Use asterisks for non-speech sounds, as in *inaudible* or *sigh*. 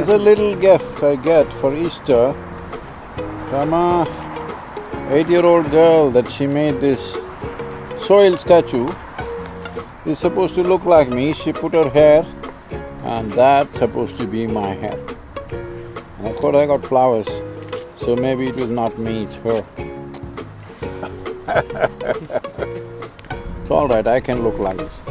It's a little gift I get for Easter from a eight-year-old girl that she made this soil statue. It's supposed to look like me, she put her hair and that's supposed to be my hair. And of course I got flowers, so maybe it was not me, it's her. *laughs* it's all right, I can look like this.